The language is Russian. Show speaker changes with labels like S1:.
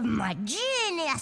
S1: Магия.